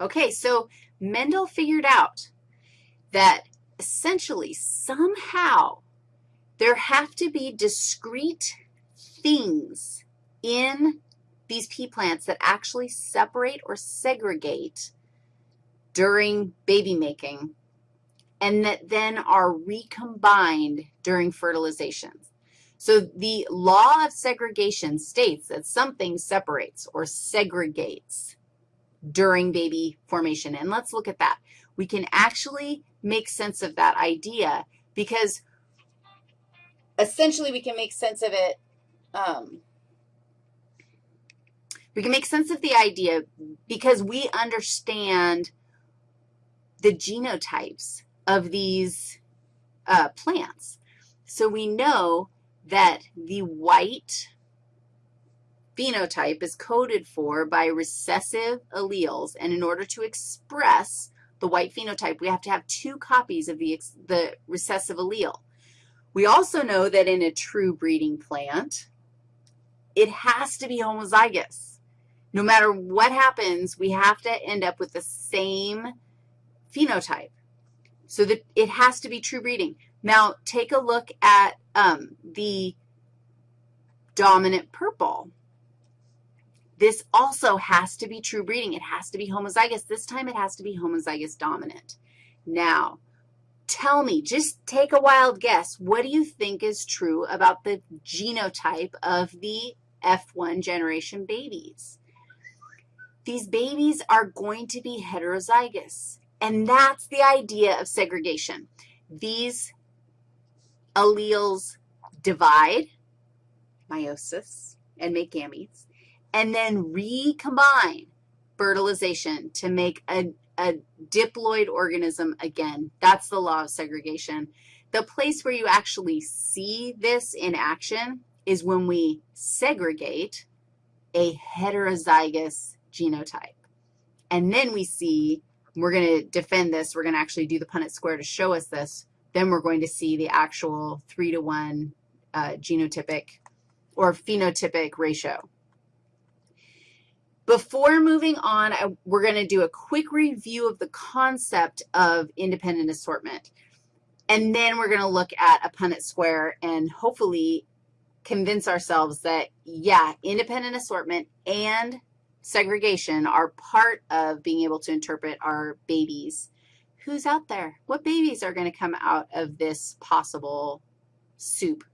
Okay, so Mendel figured out that essentially somehow there have to be discrete things in these pea plants that actually separate or segregate during baby making and that then are recombined during fertilization. So the law of segregation states that something separates or segregates during baby formation. And let's look at that. We can actually make sense of that idea because essentially we can make sense of it, um, we can make sense of the idea because we understand the genotypes of these uh, plants. So we know that the white phenotype is coded for by recessive alleles, and in order to express the white phenotype, we have to have two copies of the, the recessive allele. We also know that in a true breeding plant, it has to be homozygous. No matter what happens, we have to end up with the same phenotype. So that it has to be true breeding. Now, take a look at um, the dominant purple. This also has to be true breeding. It has to be homozygous. This time it has to be homozygous dominant. Now, tell me, just take a wild guess. What do you think is true about the genotype of the F1 generation babies? These babies are going to be heterozygous. And that's the idea of segregation. These alleles divide, meiosis, and make gametes, and then recombine, fertilization, to make a, a diploid organism again. That's the law of segregation. The place where you actually see this in action is when we segregate a heterozygous genotype. And then we see we're going to defend this. We're going to actually do the Punnett square to show us this. Then we're going to see the actual 3 to 1 uh, genotypic or phenotypic ratio. Before moving on, I, we're going to do a quick review of the concept of independent assortment. And then we're going to look at a Punnett square and hopefully convince ourselves that, yeah, independent assortment and segregation are part of being able to interpret our babies. Who's out there? What babies are going to come out of this possible soup